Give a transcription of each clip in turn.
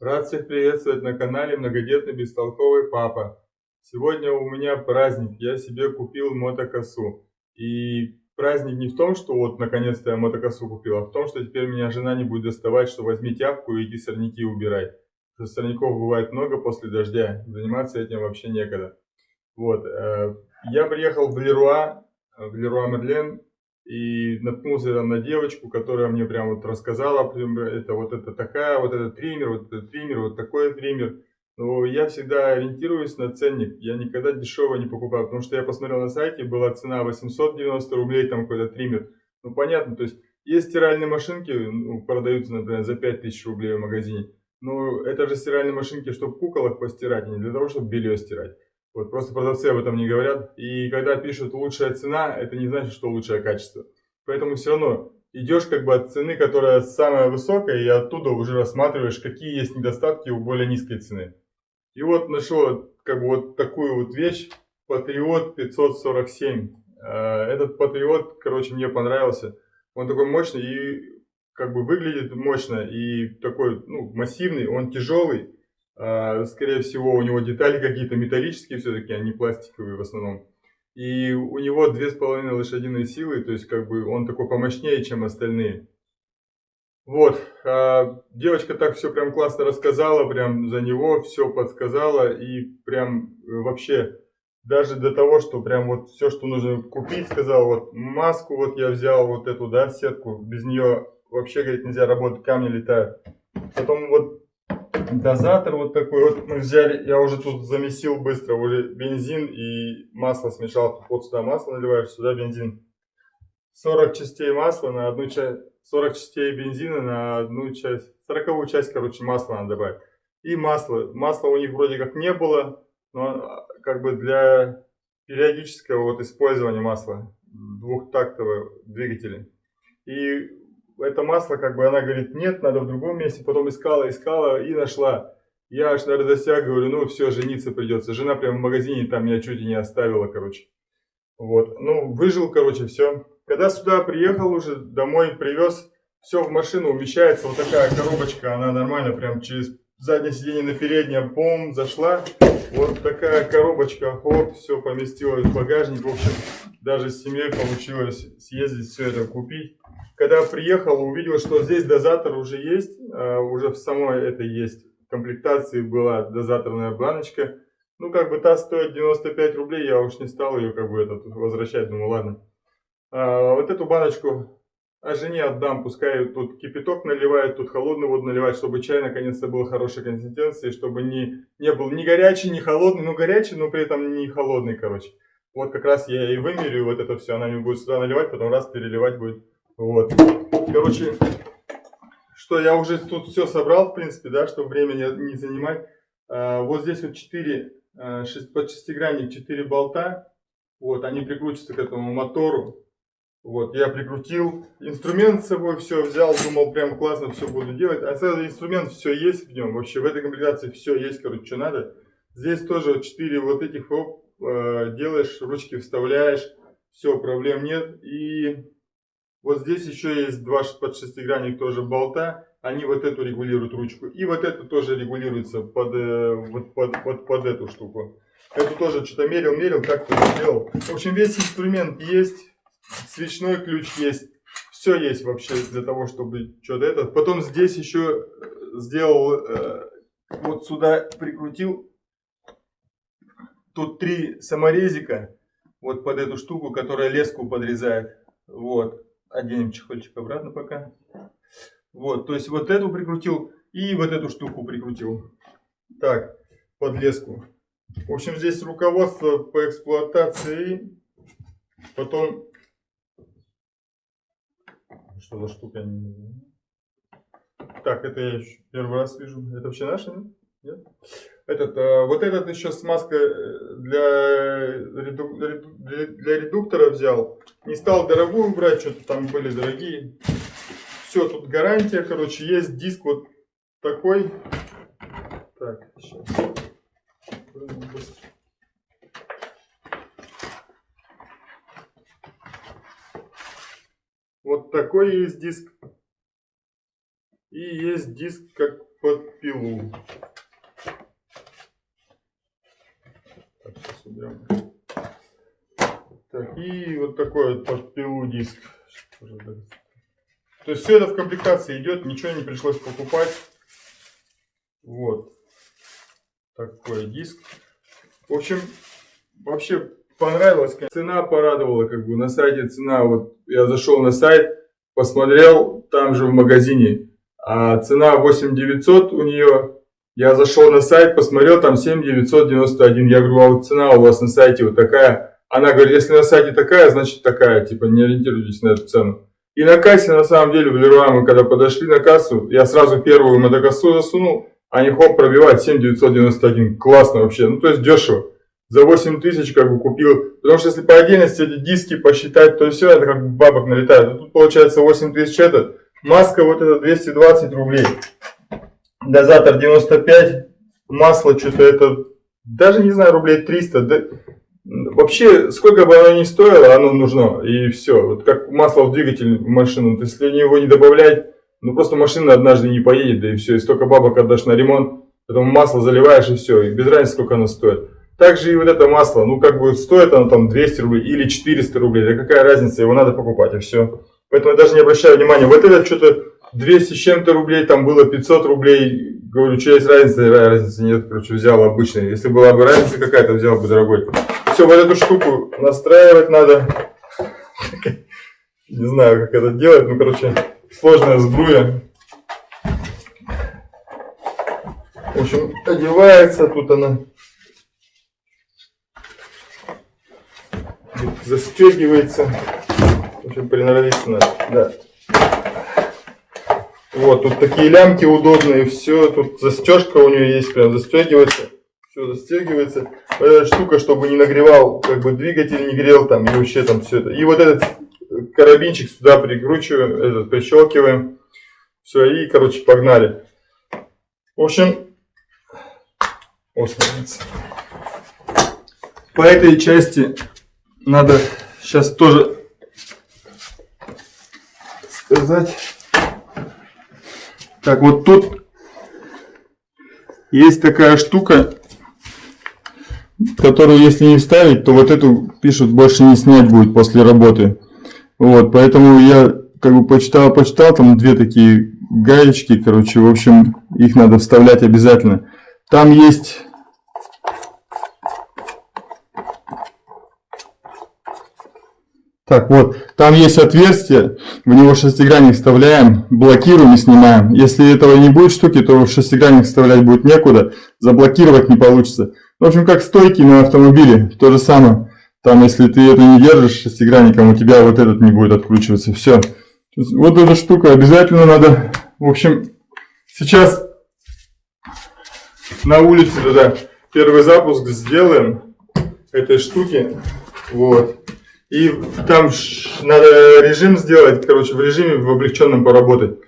Рад всех приветствовать на канале Многодетный Бестолковый Папа. Сегодня у меня праздник, я себе купил мотокосу. И праздник не в том, что вот наконец-то я мотокосу купил, а в том, что теперь меня жена не будет доставать, что возьми тяпку и иди сорняки убирай. Потому что сорняков бывает много после дождя, заниматься этим вообще некогда. Вот, э, я приехал в Леруа, в Леруа Мерлен, и наткнулся там на девочку, которая мне прям вот рассказала, это вот это такая, вот этот триммер, вот этот триммер, вот такой триммер. Но я всегда ориентируюсь на ценник, я никогда дешево не покупаю, потому что я посмотрел на сайте, была цена 890 рублей, там какой-то триммер. Ну понятно, то есть есть стиральные машинки, ну, продаются, например, за 5000 рублей в магазине. Но это же стиральные машинки, чтобы куколок постирать, а не для того, чтобы белье стирать. Вот просто продавцы об этом не говорят. И когда пишут лучшая цена, это не значит, что лучшее качество. Поэтому все равно идешь как бы от цены, которая самая высокая, и оттуда уже рассматриваешь, какие есть недостатки у более низкой цены. И вот нашел как бы вот такую вот вещь, Patriot 547. А, этот Patriot, короче, мне понравился. Он такой мощный и как бы выглядит мощно и такой ну, массивный, он тяжелый. А, скорее всего, у него детали какие-то металлические все-таки, а не пластиковые в основном. И у него 2,5 лошадиные силы, то есть как бы он такой помощнее, чем остальные. Вот, а, девочка так все прям классно рассказала, прям за него все подсказала и прям э, вообще даже до того, что прям вот все, что нужно купить, сказал, вот маску вот я взял, вот эту, да, сетку, без нее вообще, говорит, нельзя работать, камни летают. Потом вот дозатор вот такой вот мы взяли, я уже тут замесил быстро, уже бензин и масло смешал, вот сюда масло наливаешь, сюда бензин. 40 частей масла на одну часть, 40 частей бензина на одну часть, 40 часть, короче, масла надо добавить. И масло, масла у них вроде как не было, но как бы для периодического вот использования масла двухтактового двигателя. И это масло, как бы она говорит, нет, надо в другом месте, потом искала, искала и нашла. Я аж на радостях говорю, ну все, жениться придется. Жена прямо в магазине там меня чуть и не оставила, короче. Вот, ну выжил, короче, все. Когда сюда приехал уже, домой привез, все в машину умещается, вот такая коробочка, она нормально прям через заднее сиденье на переднее, бом, зашла. Вот такая коробочка, хоп, все поместилось в багажник. В общем, даже с семьей получилось съездить, все это купить. Когда приехал, увидел, что здесь дозатор уже есть, а, уже в самой это есть комплектации была дозаторная баночка. Ну, как бы та стоит 95 рублей, я уж не стал ее как бы этот возвращать, думаю, ладно. А, вот эту баночку а жене отдам, пускай тут кипяток наливает, тут холодную воду наливает, чтобы чай наконец-то был хорошей консистенции, чтобы не, не был ни горячий, ни холодный, ну горячий, но при этом не холодный, короче. Вот как раз я и вымерю вот это все, она мне будет сюда наливать, потом раз переливать будет. Вот. Короче, что я уже тут все собрал, в принципе, да, чтобы время не, не занимать. А, вот здесь вот 4, 6, под шестигранник 4 болта. Вот, они прикрутятся к этому мотору. Вот, я прикрутил. Инструмент с собой все взял, думал, прям классно все буду делать. А сразу инструмент все есть в нем. Вообще в этой комплектации все есть, короче, что надо. Здесь тоже 4 вот этих оп, э, делаешь, ручки вставляешь. Все, проблем нет. И вот здесь еще есть два под шестигранник тоже болта. Они вот эту регулируют ручку. И вот это тоже регулируется под, э, вот под, под, под эту штуку. Эту тоже что-то мерил, мерил, как-то сделал. В общем, весь инструмент есть свечной ключ есть. Все есть вообще для того, чтобы что-то это. Потом здесь еще э, сделал, э, вот сюда прикрутил. Тут три саморезика. Вот под эту штуку, которая леску подрезает. Вот. Оденем чехольчик обратно пока. Вот, то есть вот эту прикрутил и вот эту штуку прикрутил. Так, под леску. В общем, здесь руководство по эксплуатации. Потом что за штука, не. Так, это я еще первый раз вижу. Это вообще наше, нет? Этот, а, вот этот еще смазка э, для, реду, для редуктора взял. Не стал дорогую брать, что-то там были дорогие. Все, тут гарантия, короче, есть диск вот такой. Так, сейчас. Быстро. Вот такой есть диск. И есть диск как под пилу. Так, сейчас уберем. Так, и вот такой вот под пилу диск. То есть все это в комплектации идет, ничего не пришлось покупать. Вот. Такой диск. В общем, вообще понравилось. Цена порадовала, как бы на сайте цена. Вот я зашел на сайт, посмотрел там же в магазине. А цена 8900 у нее. Я зашел на сайт, посмотрел, там 7991. Я говорю, а вот цена у вас на сайте вот такая. Она говорит, если на сайте такая, значит такая. Типа не ориентируйтесь на эту цену. И на кассе, на самом деле, в Леруа мы когда подошли на кассу, я сразу первую мотокассу засунул, они хоп, пробивают 7991. Классно вообще, ну то есть дешево. За 8 тысяч как бы купил, потому что если по отдельности эти диски посчитать, то все это как бабок налетает. А тут получается 8 тысяч это, маска вот это 220 рублей, дозатор 95, масло что-то это, даже не знаю, рублей 300, да, Вообще, сколько бы оно ни стоило, оно нужно, и все. Вот как масло в двигатель в машину, то если его не добавлять, ну просто машина однажды не поедет, да и все, и столько бабок отдашь на ремонт, потом масло заливаешь и все, и без разницы, сколько оно стоит. Также и вот это масло, ну как бы стоит оно там 200 рублей или 400 рублей, да какая разница, его надо покупать, и все. Поэтому я даже не обращаю внимания, вот это что-то 200 с чем-то рублей, там было 500 рублей, говорю, что есть разница, разницы нет, короче, взял обычный. Если была бы разница какая-то, взял бы дорогой все, вот эту штуку настраивать надо. Не знаю, как это делать, ну, короче, сложная сбруя. В общем, одевается, тут она застегивается. В общем, приноровиться надо, да. Вот, тут такие лямки удобные, все, тут застежка у нее есть, прям застегивается все застегивается. Эта штука, чтобы не нагревал, как бы двигатель не грел там, и вообще там все это. И вот этот карабинчик сюда прикручиваем, этот прищелкиваем. Все, и, короче, погнали. В общем, смотрите. По этой части надо сейчас тоже сказать. Так, вот тут есть такая штука, которую если не вставить, то вот эту пишут больше не снять будет после работы. Вот, поэтому я как бы почитал, почитал, там две такие гаечки, короче, в общем, их надо вставлять обязательно. Там есть... Так, вот, там есть отверстие, в него шестигранник вставляем, блокируем и снимаем. Если этого не будет штуки, то шестигранник вставлять будет некуда, заблокировать не получится. В общем, как стойки на автомобиле, то же самое. Там, если ты это не держишь шестигранником, у тебя вот этот не будет откручиваться. Все. Вот эта штука обязательно надо. В общем, сейчас на улице туда первый запуск сделаем этой штуки. Вот. И там надо режим сделать, короче, в режиме в облегченном поработать.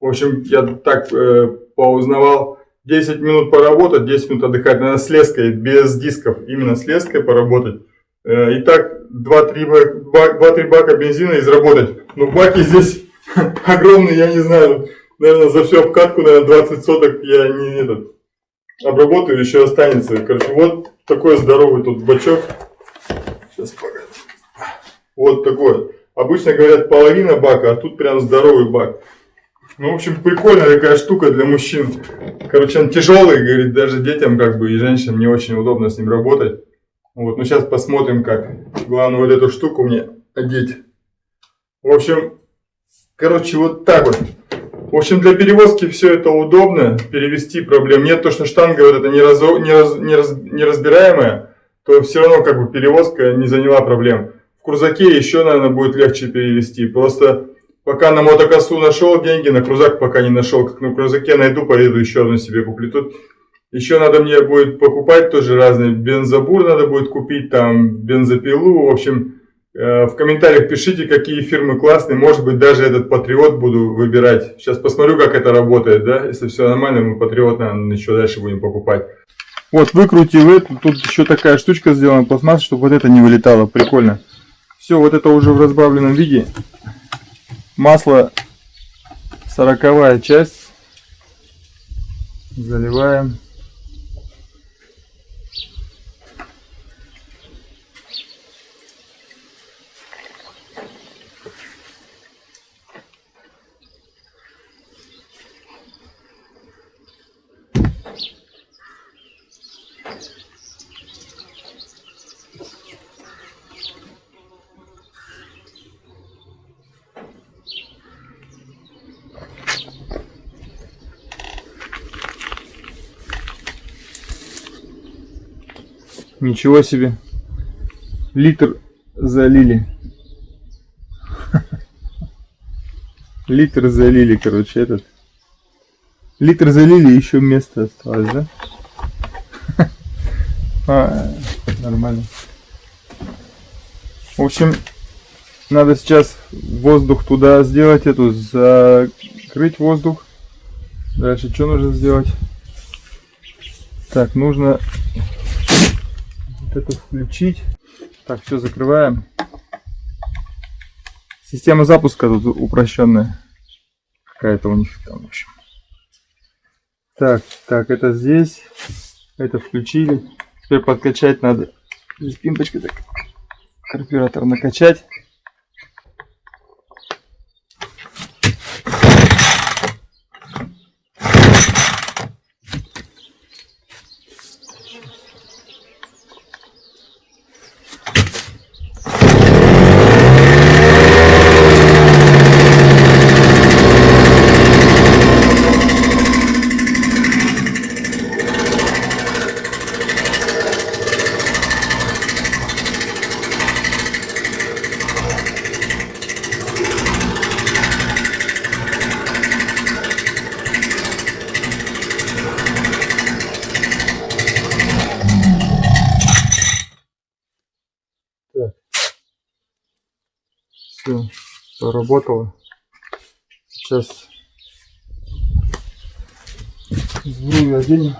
В общем, я так э, поузнавал 10 минут поработать, 10 минут отдыхать. Надо с леской, без дисков, именно с леской поработать. Э, и так 2-3 бака, бака бензина изработать. Ну баки здесь огромные, я не знаю. Наверное, за всю обкатку, наверное, 20 соток я не этот, обработаю, еще останется. Короче, вот такой здоровый тут бачок. Сейчас покажу. Вот такой. Обычно говорят половина бака, а тут прям здоровый бак. Ну, в общем, прикольная такая штука для мужчин. Короче, он тяжелый, говорит, даже детям как бы и женщинам не очень удобно с ним работать. Вот, ну сейчас посмотрим как. Главное вот эту штуку мне одеть. В общем, короче, вот так вот. В общем, для перевозки все это удобно, перевести проблем нет. То, что штанга вот эта неразо, нераз, нераз, неразбираемая, то все равно как бы перевозка не заняла проблем. Крузаке еще, наверное, будет легче перевести. Просто Пока на мотокосу нашел деньги, на крузак пока не нашел. Как на крузаке найду, поеду еще одну себе куплю. Тут еще надо мне будет покупать тоже разные. Бензобур надо будет купить, там бензопилу. В общем, э, в комментариях пишите, какие фирмы классные. Может быть, даже этот Патриот буду выбирать. Сейчас посмотрю, как это работает. да. Если все нормально, мы Патриот, наверное, еще дальше будем покупать. Вот, выкрутил эту. Тут еще такая штучка сделана, пластмасса, чтобы вот это не вылетало. Прикольно. Все, вот это уже в разбавленном виде масло сороковая часть Заливаем. Ничего себе. Литр залили. Литр залили, короче, этот. Литр залили, еще место осталось, да? А, нормально. В общем, надо сейчас воздух туда сделать, эту закрыть воздух. Дальше что нужно сделать? Так, нужно это включить. Так, все закрываем. Система запуска тут упрощенная. Какая-то у них там, в общем. Так, так, это здесь. Это включили. Теперь подкачать надо. Здесь пимпочкой так. Карбюратор накачать. Поработало. Сейчас сбрую оденем.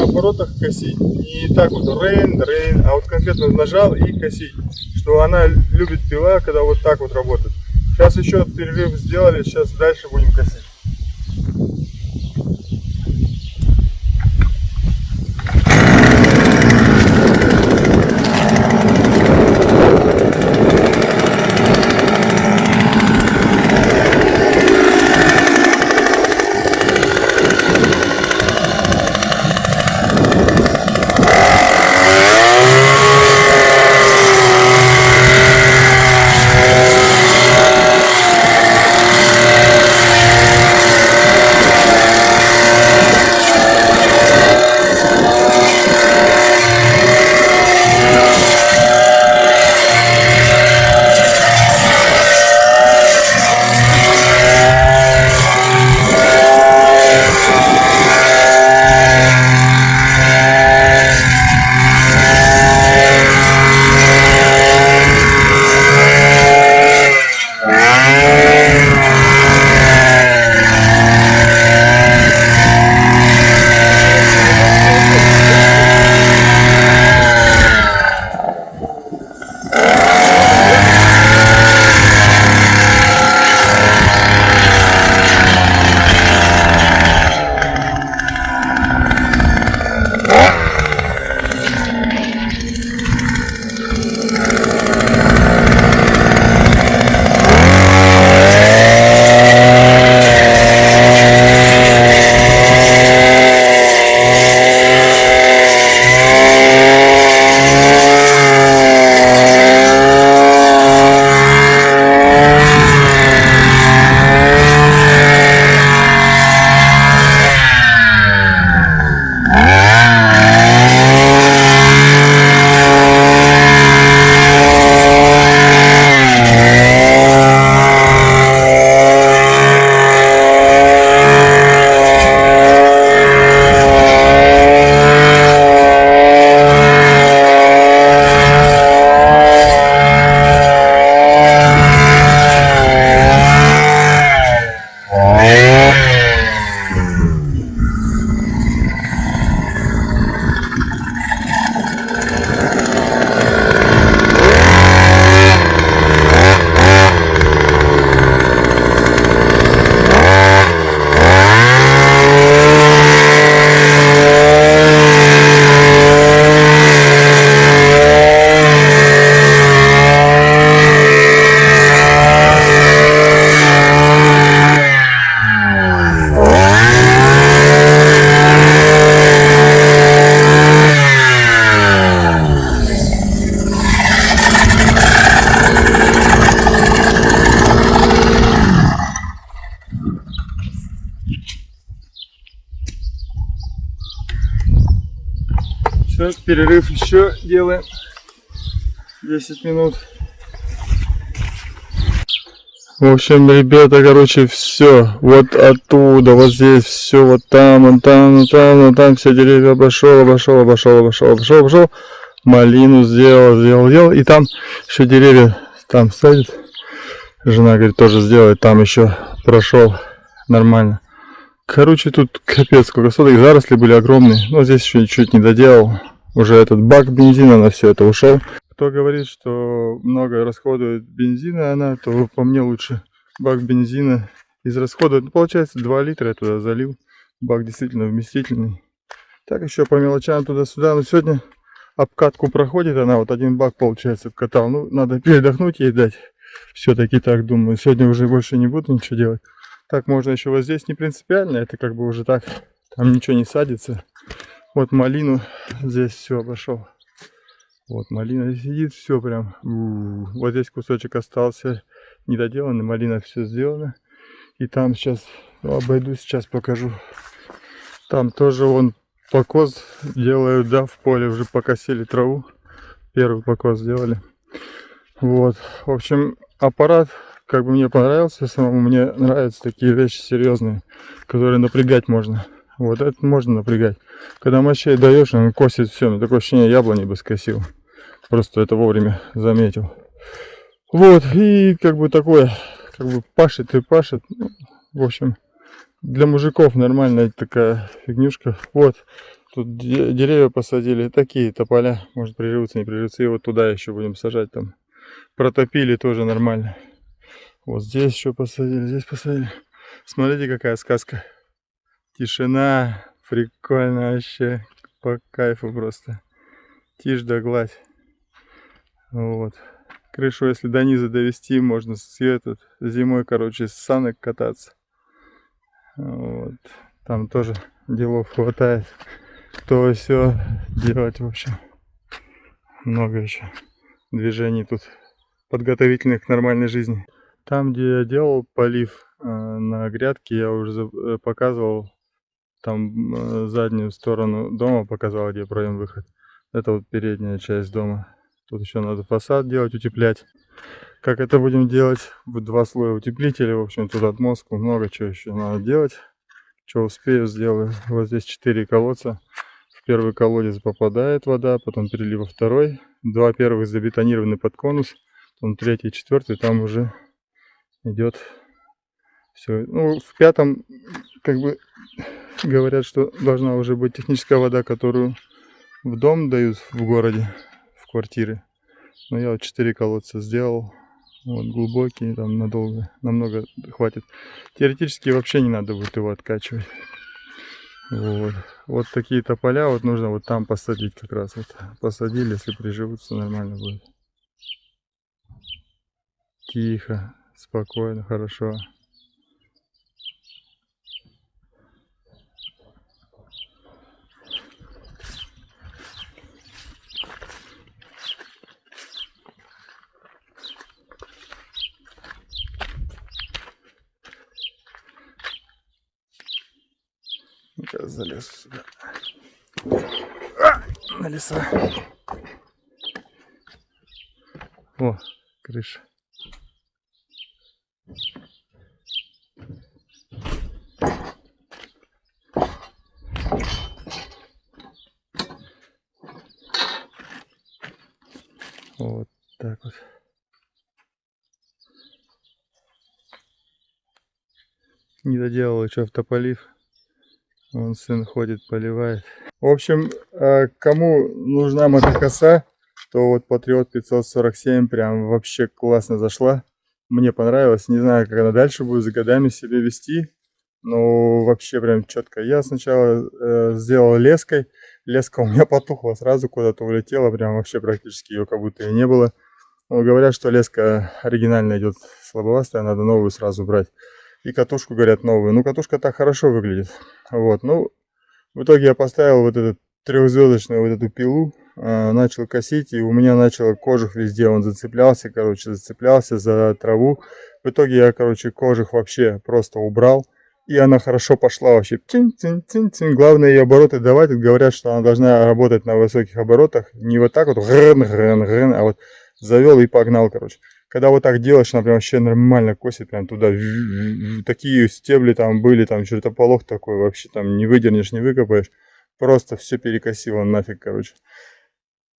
На оборотах косить. Не так вот рейн, рейн, а вот конкретно нажал и косить. Что она любит пила, когда вот так вот работает. Сейчас еще перерыв сделали, сейчас дальше будем косить. Перерыв еще делаем. 10 минут. В общем, ребята, короче, все. Вот оттуда, вот здесь, все, вот там, вот там, вот там, вот там, все деревья обошел, обошел, обошел, обошел, обошел, обошел. Малину сделал, сделал, сделал. И там еще деревья там садит. Жена говорит, тоже сделает. Там еще прошел нормально. Короче, тут капец, сколько соток. Заросли были огромные. Но здесь еще чуть не доделал. Уже этот бак бензина на все это ушел кто говорит, что много расходует бензина она, то по мне лучше бак бензина из расхода. Ну, получается 2 литра я туда залил. Бак действительно вместительный. Так еще по мелочам туда-сюда. Но сегодня обкатку проходит она. Вот один бак получается обкатал. Ну, надо передохнуть ей дать. Все-таки так думаю. Сегодня уже больше не буду ничего делать. Так можно еще вот здесь не принципиально. Это как бы уже так. Там ничего не садится. Вот малину здесь все обошел. Вот малина сидит, все прям. У -у -у. Вот здесь кусочек остался недоделанный, малина все сделано. И там сейчас ну, обойду, сейчас покажу. Там тоже он покос делают, да, в поле уже покосили траву. Первый покос сделали. Вот, в общем, аппарат как бы мне понравился самому. Мне нравятся такие вещи серьезные, которые напрягать можно. Вот это можно напрягать. Когда мощей даешь, он косит все. Такое ощущение, яблони бы скосил. Просто это вовремя заметил. Вот, и как бы такое, как бы пашет и пашет. Ну, в общем, для мужиков нормальная такая фигнюшка. Вот, тут деревья посадили, такие тополя, может приживутся, не приживутся. И вот туда еще будем сажать там. Протопили тоже нормально. Вот здесь еще посадили, здесь посадили. Смотрите, какая сказка. Тишина, прикольно вообще, по кайфу просто. Тишь да гладь. Вот. Крышу, если до низа довести, можно с этот, зимой, короче, с санок кататься. Вот. Там тоже делов хватает. То все делать, в общем. Много еще движений тут подготовительных к нормальной жизни. Там, где я делал полив э, на грядке, я уже э, показывал там э, заднюю сторону дома, показал, где проем-выход. Это вот передняя часть дома. Тут еще надо фасад делать, утеплять. Как это будем делать? Два слоя утеплителя. В общем, тут отмостку, много чего еще надо делать. Что успею, сделаю. Вот здесь 4 колодца. В первый колодец попадает вода, потом перелив во второй. Два первых забетонированы под конус. Потом третий, четвертый, там уже идет все. Ну, в пятом, как бы, говорят, что должна уже быть техническая вода, которую в дом дают в городе квартиры. Но я вот 4 колодца сделал. Вот глубокие, там надолго, намного хватит. Теоретически вообще не надо будет его откачивать. Вот. вот такие тополя вот нужно вот там посадить как раз. Вот посадили, если приживутся, нормально будет. Тихо, спокойно, хорошо. Сейчас залез сюда. А, на леса. О, крыша. Вот так вот. Не доделал еще автополив. Вон сын ходит, поливает. В общем, э, кому нужна мотокоса, то вот Патриот 547 прям вообще классно зашла. Мне понравилось. Не знаю, как она дальше будет за годами себя вести. Но вообще прям четко. Я сначала э, сделал леской. Леска у меня потухла, сразу куда-то улетела. Прям вообще практически ее как будто и не было. Но говорят, что леска оригинально идет слабовастая, надо новую сразу брать. И катушку, говорят, новую. Ну, катушка так хорошо выглядит. Вот, ну, в итоге я поставил вот эту трехзвездочную вот эту пилу, э, начал косить, и у меня начал кожух везде, он зацеплялся, короче, зацеплялся за траву. В итоге я, короче, кожух вообще просто убрал, И она хорошо пошла вообще. Тин -тин -тин -тин. Главное ее обороты давать. Говорят, что она должна работать на высоких оборотах. Не вот так вот, грын, грын, грын, а вот завел и погнал, короче. Когда вот так делаешь, она прям вообще нормально косит, прям туда. Такие стебли там были, там чертополох такой, вообще там не выдернешь, не выкопаешь. Просто все перекосило нафиг, короче.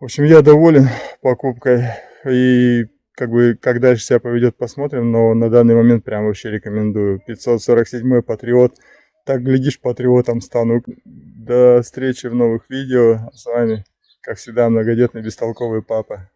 В общем, я доволен покупкой. И как бы, как дальше себя поведет, посмотрим. Но на данный момент прям вообще рекомендую. 547 Патриот. Так, глядишь, патриотом стану. До встречи в новых видео. С вами, как всегда, многодетный бестолковый папа.